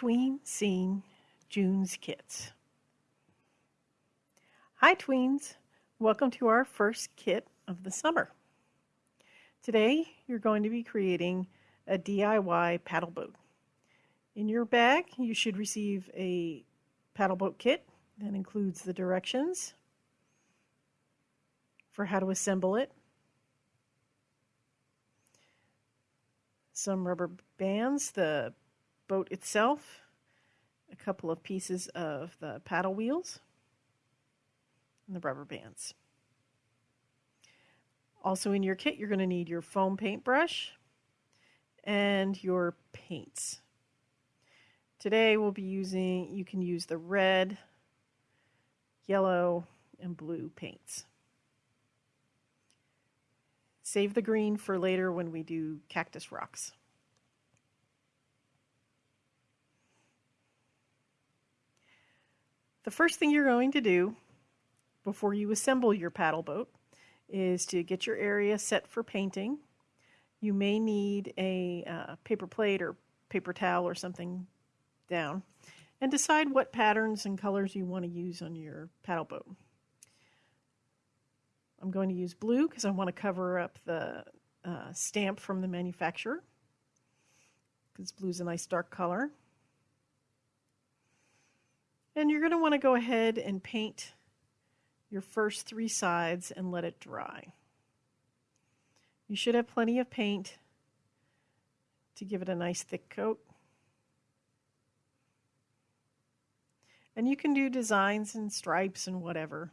Tween Scene June's Kits. Hi tweens, welcome to our first kit of the summer. Today you're going to be creating a DIY paddle boat. In your bag you should receive a paddle boat kit that includes the directions for how to assemble it, some rubber bands, the boat itself, a couple of pieces of the paddle wheels, and the rubber bands. Also in your kit, you're going to need your foam paintbrush and your paints. Today we'll be using, you can use the red, yellow, and blue paints. Save the green for later when we do cactus rocks. The first thing you're going to do before you assemble your paddle boat is to get your area set for painting. You may need a uh, paper plate or paper towel or something down and decide what patterns and colors you want to use on your paddle boat. I'm going to use blue because I want to cover up the uh, stamp from the manufacturer because blue is a nice dark color. And you're going to want to go ahead and paint your first three sides and let it dry. You should have plenty of paint to give it a nice thick coat. And you can do designs and stripes and whatever.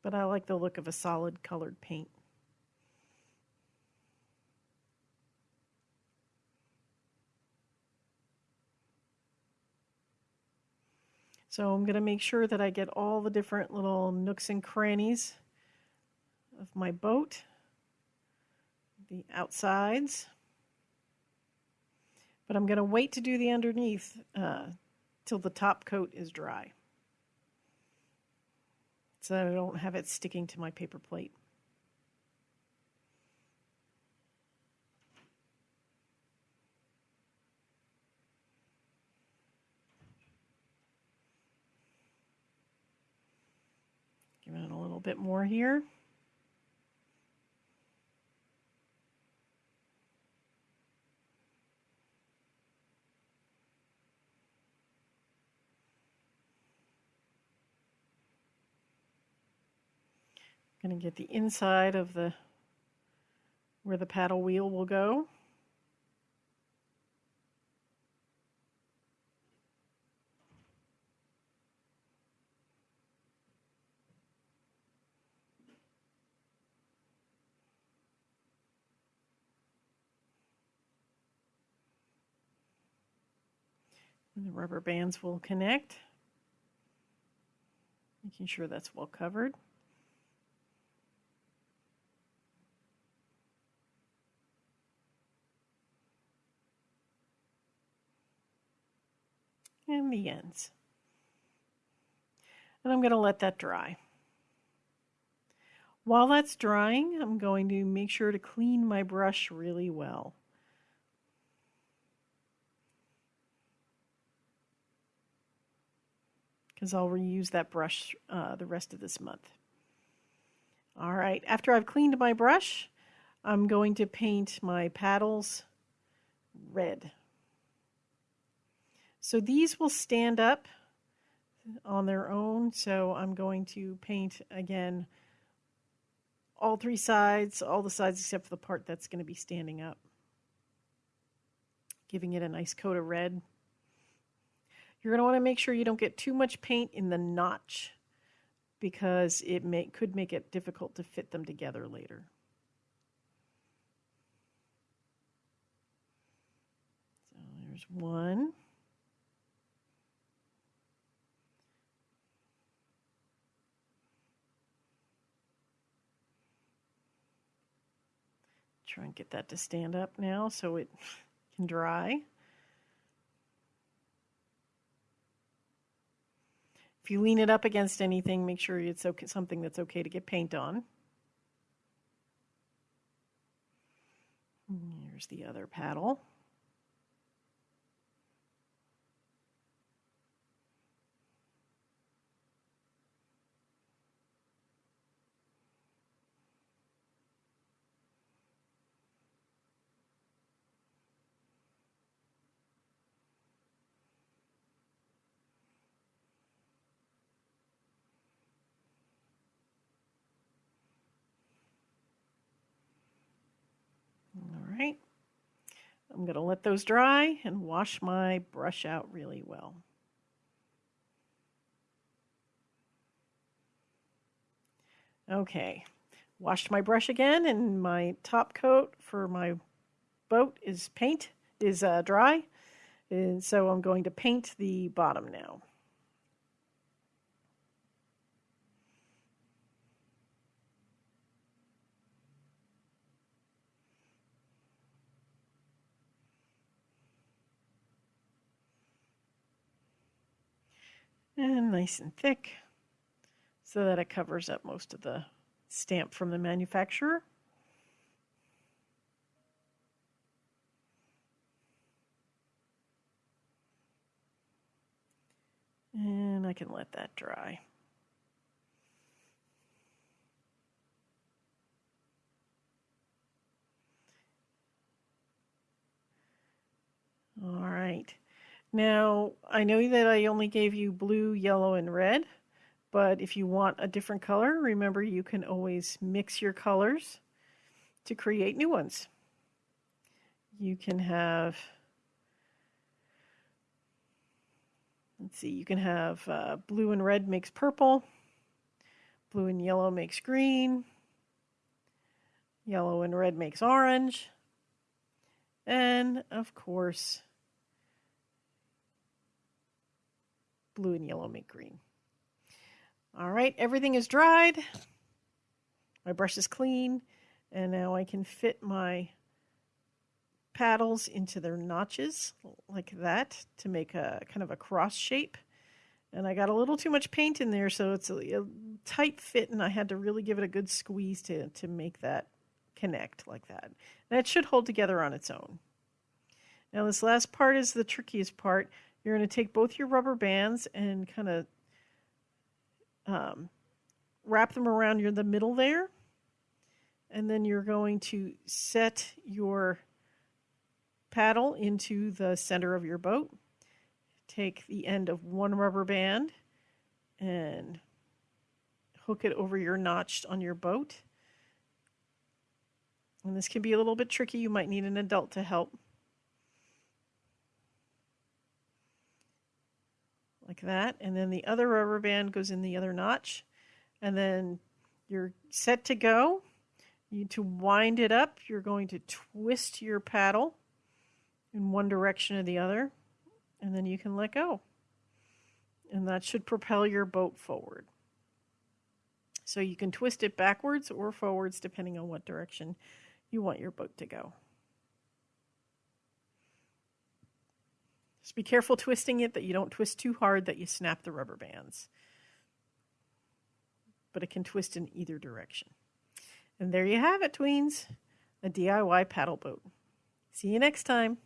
But I like the look of a solid colored paint. So I'm going to make sure that I get all the different little nooks and crannies of my boat, the outsides. But I'm going to wait to do the underneath uh, till the top coat is dry so that I don't have it sticking to my paper plate. Bit more here. Going to get the inside of the where the paddle wheel will go. And the rubber bands will connect, making sure that's well covered. And the ends. And I'm going to let that dry. While that's drying, I'm going to make sure to clean my brush really well. Because I'll reuse that brush uh, the rest of this month. All right, after I've cleaned my brush, I'm going to paint my paddles red. So these will stand up on their own, so I'm going to paint again all three sides, all the sides except for the part that's going to be standing up, giving it a nice coat of red. You're going to want to make sure you don't get too much paint in the notch because it may, could make it difficult to fit them together later. So there's one. Try and get that to stand up now so it can dry. If you lean it up against anything, make sure it's okay, something that's okay to get paint on. There's the other paddle. All right. I'm going to let those dry and wash my brush out really well. Okay, washed my brush again and my top coat for my boat is paint, is uh, dry. And so I'm going to paint the bottom now. And nice and thick so that it covers up most of the stamp from the manufacturer. And I can let that dry. All right. Now, I know that I only gave you blue, yellow, and red, but if you want a different color, remember you can always mix your colors to create new ones. You can have, let's see, you can have uh, blue and red makes purple, blue and yellow makes green, yellow and red makes orange, and of course, blue and yellow make green. All right, everything is dried. My brush is clean. And now I can fit my paddles into their notches like that to make a kind of a cross shape. And I got a little too much paint in there, so it's a, a tight fit, and I had to really give it a good squeeze to, to make that connect like that. And it should hold together on its own. Now, this last part is the trickiest part. You're going to take both your rubber bands and kind of um, wrap them around your the middle there. And then you're going to set your paddle into the center of your boat. Take the end of one rubber band and hook it over your notch on your boat. And this can be a little bit tricky. You might need an adult to help. Like that. And then the other rubber band goes in the other notch. And then you're set to go. You to wind it up, you're going to twist your paddle in one direction or the other, and then you can let go. And that should propel your boat forward. So you can twist it backwards or forwards depending on what direction you want your boat to go. Just be careful twisting it that you don't twist too hard that you snap the rubber bands. But it can twist in either direction. And there you have it, tweens, a DIY paddle boat. See you next time.